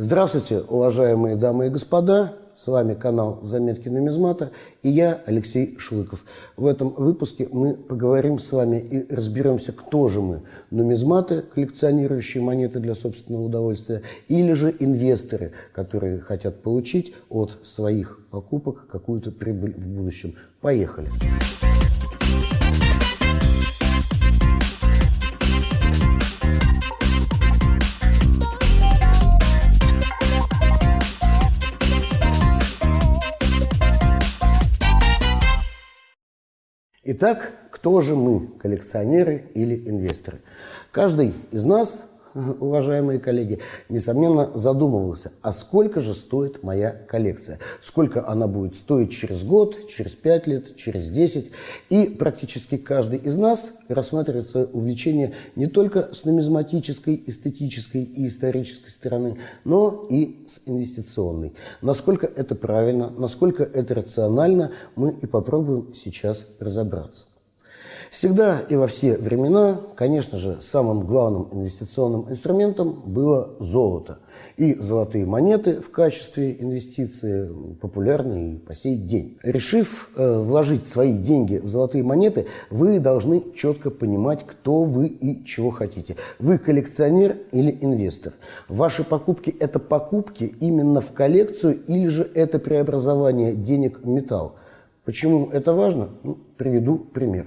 Здравствуйте, уважаемые дамы и господа! С вами канал «Заметки нумизмата» и я, Алексей Шлыков. В этом выпуске мы поговорим с вами и разберемся, кто же мы – нумизматы, коллекционирующие монеты для собственного удовольствия, или же инвесторы, которые хотят получить от своих покупок какую-то прибыль в будущем. Поехали! Поехали! Итак, кто же мы, коллекционеры или инвесторы? Каждый из нас, уважаемые коллеги, несомненно задумывался, а сколько же стоит моя коллекция? Сколько она будет стоить через год, через пять лет, через десять? И практически каждый из нас рассматривает свое увлечение не только с нумизматической, эстетической и исторической стороны, но и с инвестиционной. Насколько это правильно, насколько это рационально, мы и попробуем сейчас разобраться. Всегда и во все времена, конечно же, самым главным инвестиционным инструментом было золото. И золотые монеты в качестве инвестиции популярны и по сей день. Решив э, вложить свои деньги в золотые монеты, вы должны четко понимать, кто вы и чего хотите. Вы коллекционер или инвестор. Ваши покупки – это покупки именно в коллекцию или же это преобразование денег в металл. Почему это важно? Ну, приведу пример.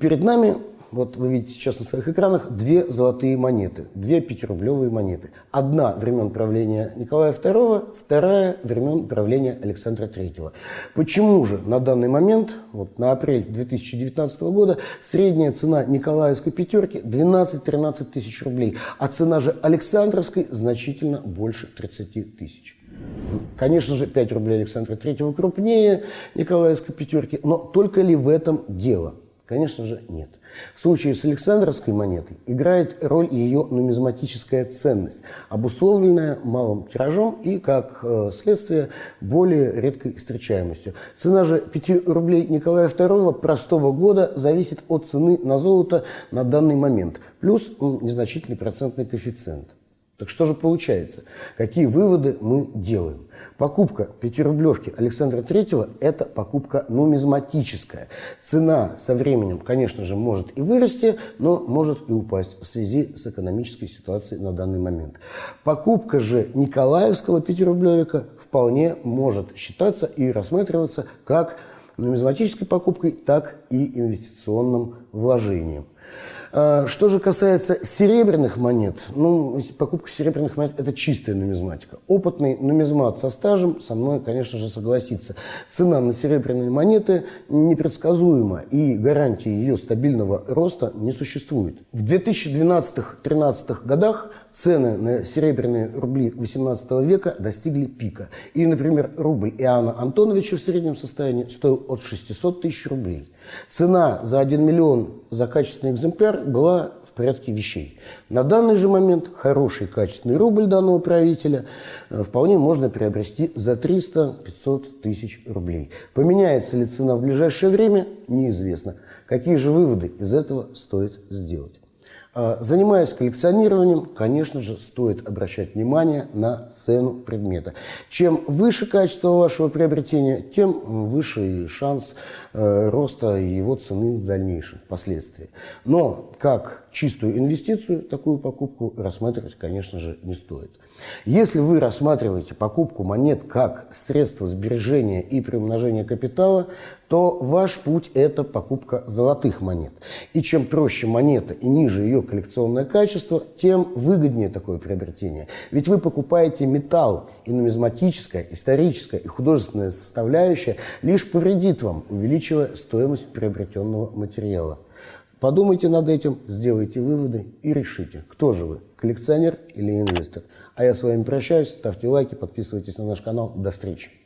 Перед нами, вот вы видите сейчас на своих экранах, две золотые монеты, две пятирублевые монеты. Одна времен правления Николая II, вторая времен правления Александра III. Почему же на данный момент, вот на апрель 2019 года, средняя цена Николаевской пятерки 12-13 тысяч рублей, а цена же Александровской значительно больше 30 тысяч? Конечно же, 5 рублей Александра III крупнее Николаевской пятерки, но только ли в этом дело? Конечно же, нет. В случае с Александровской монетой играет роль ее нумизматическая ценность, обусловленная малым тиражом и, как э, следствие, более редкой встречаемостью. Цена же 5 рублей Николая II простого года зависит от цены на золото на данный момент, плюс незначительный процентный коэффициент. Так что же получается? Какие выводы мы делаем? Покупка пятирублевки Александра Третьего – это покупка нумизматическая. Цена со временем, конечно же, может и вырасти, но может и упасть в связи с экономической ситуацией на данный момент. Покупка же Николаевского пятирублевика вполне может считаться и рассматриваться как нумизматической покупкой, так и инвестиционным вложением. А, что же касается серебряных монет, ну, покупка серебряных монет – это чистая нумизматика. Опытный нумизмат со стажем со мной, конечно же, согласится. Цена на серебряные монеты непредсказуема, и гарантии ее стабильного роста не существует. В 2012-2013 годах цены на серебряные рубли XVIII века достигли пика. И, например, рубль Иоанна Антоновича в среднем состоянии стоил от 600 тысяч рублей. Цена за 1 миллион за качественный экземпляр была в порядке вещей. На данный же момент хороший качественный рубль данного правителя э, вполне можно приобрести за 300-500 тысяч рублей. Поменяется ли цена в ближайшее время, неизвестно. Какие же выводы из этого стоит сделать? А, занимаясь коллекционированием, конечно же, стоит обращать внимание на цену предмета. Чем выше качество вашего приобретения, тем выше шанс э, роста его цены в дальнейшем, впоследствии. Но как чистую инвестицию такую покупку рассматривать, конечно же, не стоит. Если вы рассматриваете покупку монет как средство сбережения и приумножения капитала, то ваш путь – это покупка золотых монет. И чем проще монета и ниже ее коллекционное качество, тем выгоднее такое приобретение. Ведь вы покупаете металл, и нумизматическая, историческая и художественная составляющая лишь повредит вам, увеличивая стоимость приобретенного материала. Подумайте над этим, сделайте выводы и решите, кто же вы, коллекционер или инвестор. А я с вами прощаюсь, ставьте лайки, подписывайтесь на наш канал. До встречи.